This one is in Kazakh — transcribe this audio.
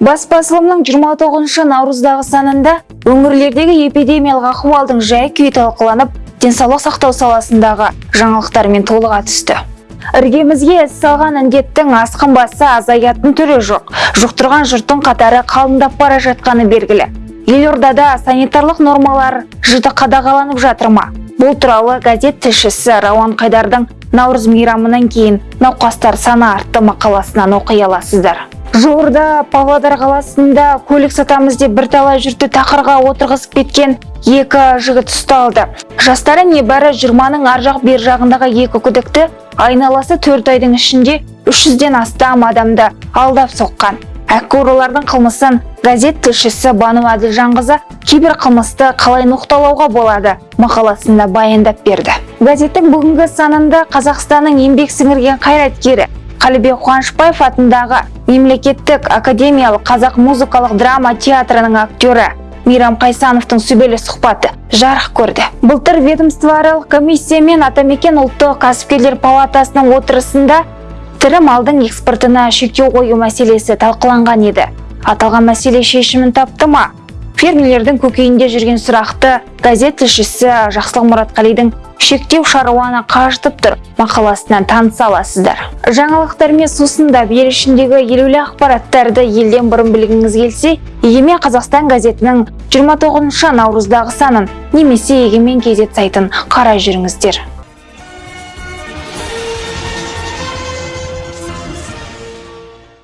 бас басылымның 29 наурыздағы санында өңірлердегі эпидемиялық ахуалдың жай күйі талқыланып денсаулық сақтау саласындағы жаңалықтармен толыға түсті. Іргемізге іс салған індеттің асқынбасы азаятын түрі жоқ. Жұқтырған жұрттың қатары қалыңдап бара жатқаны белгілі. Елордада санитарлық нормалар жіті қадағаланып жатыр ма? Бұл туралы газет тілшісі рауан қайдардың наурыз мейрамынан кейін науқастар саны артты мақаласынан оқи аласыздар. Жуырда павлодар қаласында көлік сатамыз деп бірталай жұртты тақырға отырғызып кеткен екі жігіт ұсталды. Жастары небәрі жиырманың ар жақ бер жағындағы екі күдікті айналасы төрт айдың ішінде 300-ден астам адамды алдап соққан. Әккурылардың қылмысын газет тілшісі бану әділжанқызы кибер қылмысты қалай ноқталауға болады мақаласында баяндап берді. Газеттің бүгінгі санында қазақстанның еңбек сіңірген қайраткері қалібек қуанышбаев атындағы мемлекеттік академиялық қазақ музыкалық драма театрының актері мейрам қайсановтың сүбелі сұхбаты жарық көрді. Былтыр ведомствоаралық комиссия мен атамекен ұлттық кәсіпкерлер палатасының отырысында тірі малдың экспортына шектеу қою мәселесі талқыланған еді. Аталған мәселе шешімін тапты ма? Фермерлердің көкейінде жүрген сұрақты газет тілшісі жақсылық мұратқалидың шектеу шаруаны қажытып тұр. Мақаласынан таныса аласыздар. Жаңалықтармен сусындап ел ішіндегі елеулі ақпараттарды елден бұрын білгіңіз келсе егемен қазақстан газетінің 29 наурыздағы санын немесе егемен кезет сайтын қарай жүріңіздер.